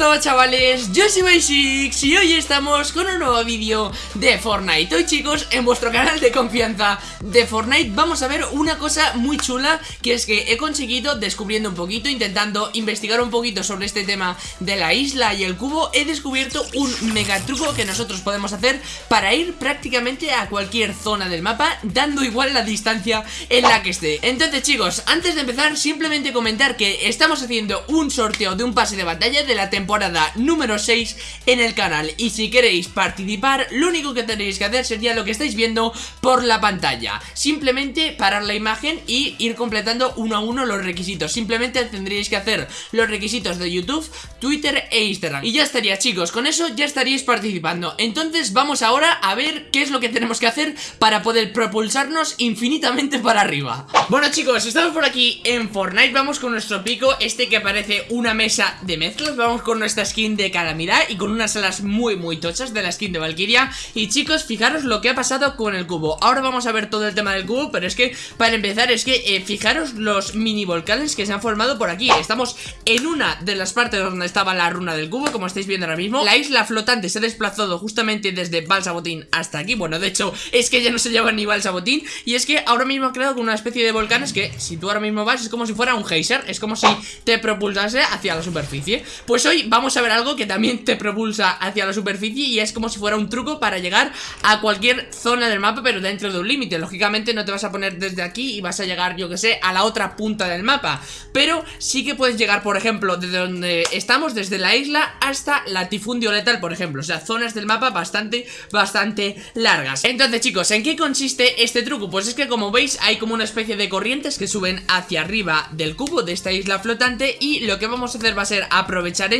estamos chavales? Yo soy Basics y hoy estamos con un nuevo vídeo de Fortnite Hoy chicos, en vuestro canal de confianza de Fortnite vamos a ver una cosa muy chula Que es que he conseguido, descubriendo un poquito, intentando investigar un poquito sobre este tema de la isla y el cubo He descubierto un mega truco que nosotros podemos hacer para ir prácticamente a cualquier zona del mapa Dando igual la distancia en la que esté Entonces chicos, antes de empezar simplemente comentar que estamos haciendo un sorteo de un pase de batalla de la temporada número 6 en el canal. Y si queréis participar, lo único que tenéis que hacer sería lo que estáis viendo por la pantalla. Simplemente parar la imagen y ir completando uno a uno los requisitos. Simplemente tendríais que hacer los requisitos de YouTube, Twitter e Instagram. Y ya estaría chicos, con eso ya estaríais participando. Entonces vamos ahora a ver qué es lo que tenemos que hacer para poder propulsarnos infinitamente para arriba. Bueno chicos, estamos por aquí en Fortnite, vamos con nuestro pico Este que parece una mesa de mezcla vamos con nuestra skin de Calamidad y con unas alas muy muy tochas de la skin de Valkyria. Y chicos, fijaros lo que ha pasado con el cubo. Ahora vamos a ver todo el tema del cubo, pero es que para empezar es que eh, fijaros los mini volcanes que se han formado por aquí. Estamos en una de las partes donde estaba la runa del cubo, como estáis viendo ahora mismo. La isla flotante se ha desplazado justamente desde Balsabotín hasta aquí. Bueno, de hecho, es que ya no se llama ni Balsabotín. Y es que ahora mismo ha creado una especie de volcanes que si tú ahora mismo vas es como si fuera un geyser. Es como si te propulsase hacia la superficie. Pues hoy vamos a ver algo que también te propulsa hacia la superficie y es como si fuera un truco para llegar a cualquier zona del mapa pero dentro de un límite. Lógicamente no te vas a poner desde aquí y vas a llegar, yo que sé, a la otra punta del mapa. Pero sí que puedes llegar, por ejemplo, desde donde estamos, desde la isla hasta latifundio letal, por ejemplo. O sea, zonas del mapa bastante, bastante largas. Entonces chicos, ¿en qué consiste este truco? Pues es que como veis hay como una especie de corrientes que suben hacia arriba del cubo de esta isla flotante Y lo que vamos a hacer va a ser aprovechar aprovechar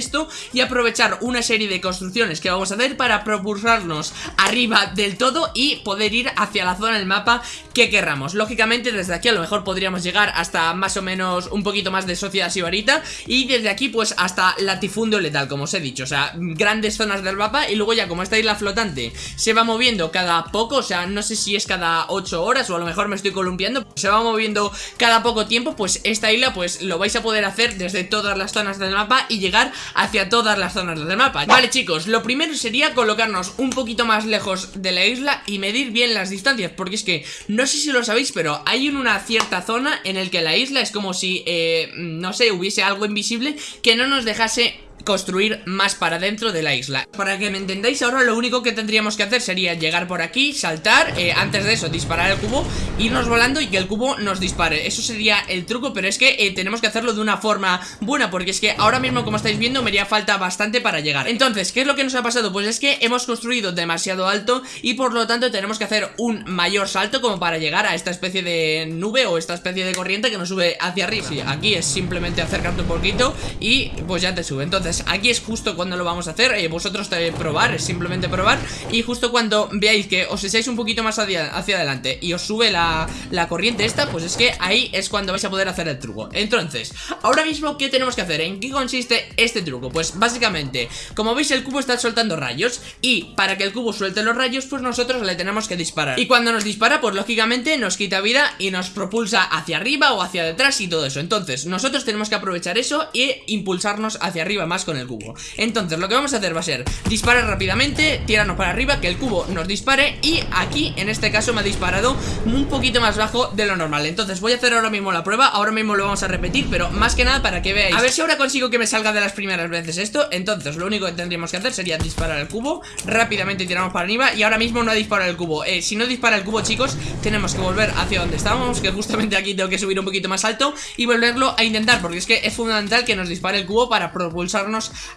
y aprovechar una serie de construcciones que vamos a hacer para propulsarnos arriba del todo y poder ir hacia la zona del mapa que querramos. Lógicamente desde aquí a lo mejor podríamos llegar hasta más o menos un poquito más de Sociedad Sibarita y desde aquí pues hasta Latifundio Letal como os he dicho, o sea, grandes zonas del mapa y luego ya como esta isla flotante se va moviendo cada poco, o sea, no sé si es cada 8 horas o a lo mejor me estoy columpiando, se va moviendo cada poco tiempo, pues esta isla pues lo vais a poder hacer desde todas las zonas del mapa y llegar hacia todas las zonas del mapa. Vale chicos, lo primero sería colocarnos un poquito más lejos de la isla y medir bien las distancias Porque es que, no sé si lo sabéis, pero hay una cierta zona en el que la isla es como si, eh, no sé, hubiese algo invisible que no nos dejase construir más para dentro de la isla. Para que me entendáis ahora lo único que tendríamos que hacer sería llegar por aquí, saltar eh, Antes de eso disparar el cubo, irnos volando y que el cubo nos dispare. Eso sería el truco, pero es que eh, tenemos que hacerlo de una forma buena Porque es que ahora mismo como estáis viendo me haría falta bastante para llegar. Entonces, ¿qué es lo que nos ha pasado? Pues es que hemos construido demasiado alto y por lo tanto tenemos que hacer un mayor salto como para llegar a esta especie de nube o esta especie de corriente que nos sube hacia arriba. Sí, aquí es simplemente acercarte un poquito y pues ya te sube. Entonces aquí es justo cuando lo vamos a hacer eh, Vosotros te probar, simplemente probar Y justo cuando veáis que os echáis un poquito más hacia, hacia adelante Y os sube la, la, corriente esta Pues es que ahí es cuando vais a poder hacer el truco Entonces, ahora mismo ¿qué tenemos que hacer? ¿En qué consiste este truco? Pues básicamente, como veis el cubo está soltando rayos Y para que el cubo suelte los rayos Pues nosotros le tenemos que disparar Y cuando nos dispara, pues lógicamente nos quita vida Y nos propulsa hacia arriba o hacia detrás y todo eso Entonces, nosotros tenemos que aprovechar eso E impulsarnos hacia arriba más con el cubo. Entonces lo que vamos a hacer va a ser disparar rápidamente, tirarnos para arriba, que el cubo nos dispare Y aquí en este caso me ha disparado un poquito más bajo de lo normal. Entonces voy a hacer ahora mismo la prueba, ahora mismo lo vamos a repetir Pero más que nada para que veáis. A ver si ahora consigo que me salga de las primeras veces esto. Entonces lo único que tendríamos que hacer sería disparar el cubo Rápidamente tiramos para arriba y ahora mismo no ha disparado el cubo. Eh, Si no dispara el cubo chicos, tenemos que volver hacia donde estábamos Que justamente aquí tengo que subir un poquito más alto Y volverlo a intentar, porque es que es fundamental que nos dispare el cubo para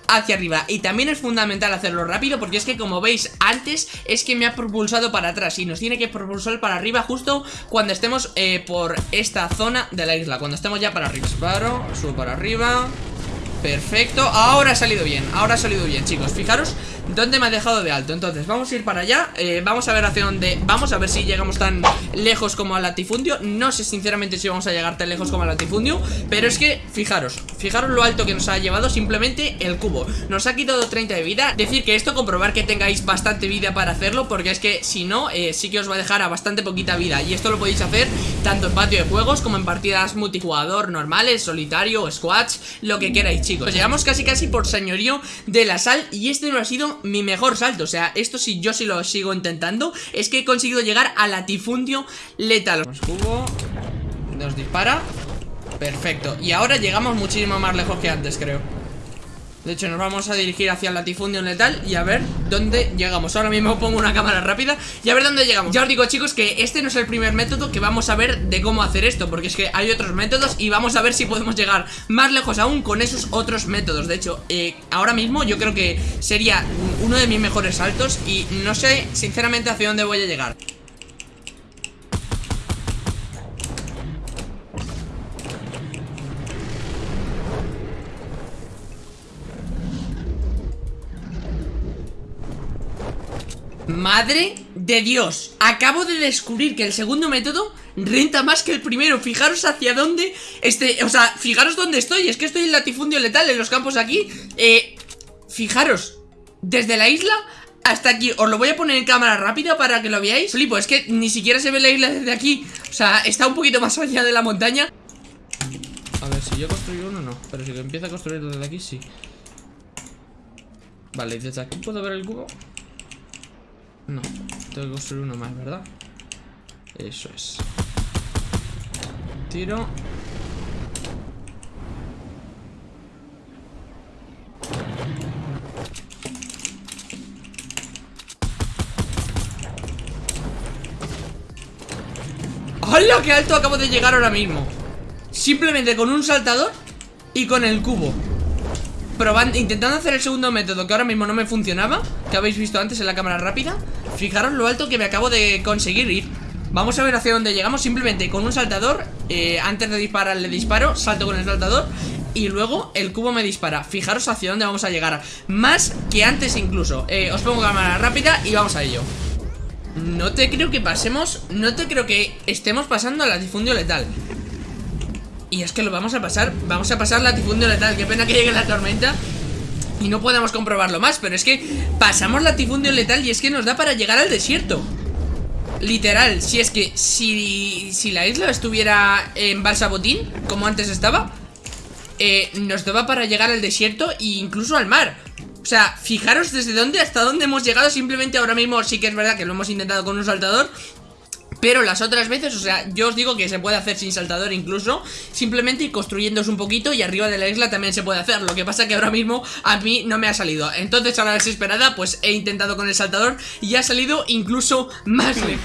hacia arriba. Y también es fundamental hacerlo rápido porque es que como veis antes es que me ha propulsado para atrás Y nos tiene que propulsar para arriba justo cuando estemos eh, por esta zona de la isla Cuando estemos ya para arriba. Disparo, subo para arriba Perfecto, ahora ha salido bien Ahora ha salido bien chicos, fijaros ¿Dónde me ha dejado de alto? Entonces vamos a ir para allá. Eh, Vamos a ver hacia dónde Vamos a ver si llegamos tan lejos como al latifundio. No sé sinceramente si vamos a llegar tan lejos como al latifundio Pero es que, fijaros Fijaros lo alto que nos ha llevado simplemente el cubo. Nos ha quitado 30 de vida. Decir que esto, comprobar que tengáis bastante vida para hacerlo Porque es que si no, eh, sí que os va a dejar a bastante poquita vida. Y esto lo podéis hacer tanto en patio de juegos como en partidas multijugador normales, solitario, squads, lo que queráis chicos. Llegamos casi casi por señorío de la sal y este no ha sido mi mejor salto, o sea, esto sí yo sí lo sigo intentando. Es que he conseguido llegar a latifundio letal. Nos cubo, nos dispara. Perfecto, y ahora llegamos muchísimo más lejos que antes creo de hecho nos vamos a dirigir hacia el latifundio letal Y a ver dónde llegamos. Ahora mismo pongo una cámara rápida Y a ver dónde llegamos. Ya os digo chicos que este no es el primer método que vamos a ver de cómo hacer esto Porque es que hay otros métodos y vamos a ver si podemos llegar más lejos aún con esos otros métodos. De hecho, eh, ahora mismo yo creo que sería uno de mis mejores saltos Y no sé sinceramente hacia dónde voy a llegar Madre de Dios Acabo de descubrir que el segundo método Renta más que el primero. Fijaros hacia dónde este, O sea, fijaros dónde estoy. Es que estoy en latifundio letal En los campos aquí. Eh, Fijaros Desde la isla hasta aquí. Os lo voy a poner en cámara rápida para que lo veáis. Flipo, es que ni siquiera se ve la isla desde aquí. O sea, está un poquito más allá de la montaña. A ver, si yo construyo uno, no. Pero si empieza a construir desde aquí, sí. Vale, desde aquí puedo ver el cubo no, tengo que construir uno más, ¿verdad? Eso es Tiro ¡Hola! ¡Qué alto acabo de llegar ahora mismo! Simplemente con un saltador y con el cubo Probando, intentando hacer el segundo método que ahora mismo no me funcionaba Que habéis visto antes en la cámara rápida Fijaros lo alto que me acabo de conseguir ir. Vamos a ver hacia dónde llegamos Simplemente con un saltador eh, Antes de disparar le disparo, salto con el saltador Y luego el cubo me dispara. Fijaros hacia dónde vamos a llegar. Más que antes incluso. Eh, Os pongo cámara rápida y vamos a ello. No te creo que pasemos No te creo que estemos pasando al latifundio letal. Y es que lo vamos a pasar Vamos a pasar latifundio letal. Qué pena que llegue la tormenta Y no podemos comprobarlo más Pero es que pasamos latifundio letal Y es que nos da para llegar al desierto. Literal, si es que Si, si la isla estuviera en Balsabotín Como antes estaba eh, Nos daba para llegar al desierto E incluso al mar. O sea, fijaros desde dónde hasta dónde hemos llegado Simplemente ahora mismo sí que es verdad que lo hemos intentado con un saltador pero las otras veces, o sea, yo os digo que se puede hacer sin saltador incluso Simplemente ir construyéndose un poquito y arriba de la isla también se puede hacer. Lo que pasa que ahora mismo a mí no me ha salido. Entonces a la desesperada pues he intentado con el saltador y ha salido incluso más lejos